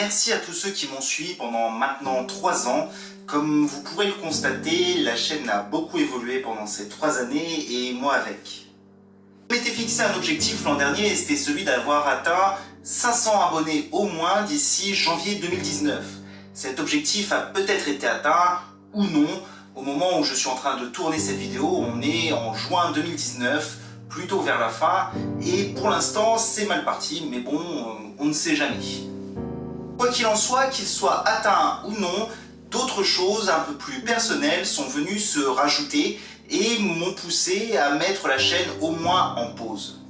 Merci à tous ceux qui m'ont suivi pendant maintenant 3 ans. Comme vous pourrez le constater, la chaîne a beaucoup évolué pendant ces 3 années et moi avec. Je m'étais fixé un objectif l'an dernier et c'était celui d'avoir atteint 500 abonnés au moins d'ici janvier 2019. Cet objectif a peut-être été atteint ou non. Au moment où je suis en train de tourner cette vidéo, on est en juin 2019, plutôt vers la fin, et pour l'instant c'est mal parti, mais bon, on ne sait jamais. Quoi qu'il en soit, qu'il soit atteint ou non, d'autres choses un peu plus personnelles sont venues se rajouter et m'ont poussé à mettre la chaîne au moins en pause.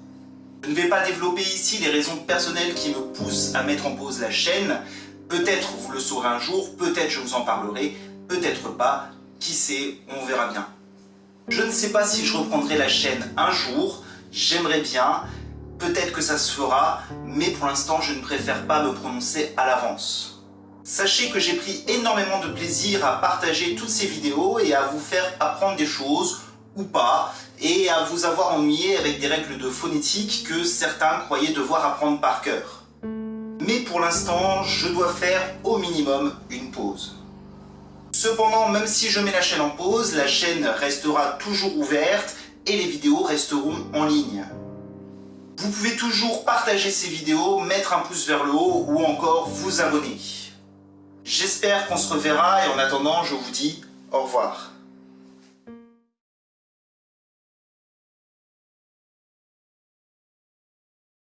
Je ne vais pas développer ici les raisons personnelles qui me poussent à mettre en pause la chaîne. Peut-être vous le saurez un jour, peut-être je vous en parlerai, peut-être pas, qui sait, on verra bien. Je ne sais pas si je reprendrai la chaîne un jour, j'aimerais bien, Peut-être que ça se fera, mais pour l'instant, je ne préfère pas me prononcer à l'avance. Sachez que j'ai pris énormément de plaisir à partager toutes ces vidéos et à vous faire apprendre des choses, ou pas, et à vous avoir ennuyé avec des règles de phonétique que certains croyaient devoir apprendre par cœur. Mais pour l'instant, je dois faire au minimum une pause. Cependant, même si je mets la chaîne en pause, la chaîne restera toujours ouverte et les vidéos resteront en ligne. Vous pouvez toujours partager ces vidéos, mettre un pouce vers le haut ou encore vous abonner. J'espère qu'on se reverra et en attendant, je vous dis au revoir.